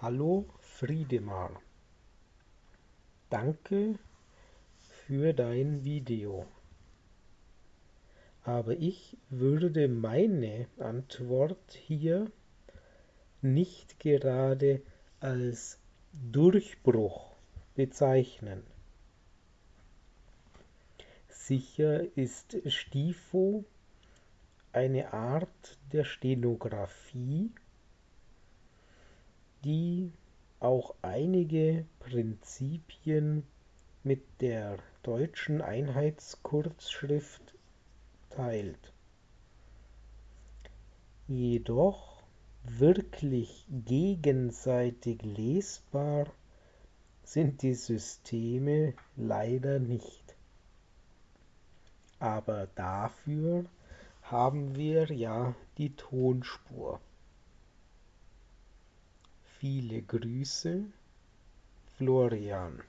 Hallo Friedemar. Danke für dein Video. Aber ich würde meine Antwort hier nicht gerade als Durchbruch bezeichnen. Sicher ist Stifo eine Art der Stenografie, auch einige Prinzipien mit der deutschen Einheitskurzschrift teilt. Jedoch wirklich gegenseitig lesbar sind die Systeme leider nicht. Aber dafür haben wir ja die Tonspur. Viele Grüße, Florian.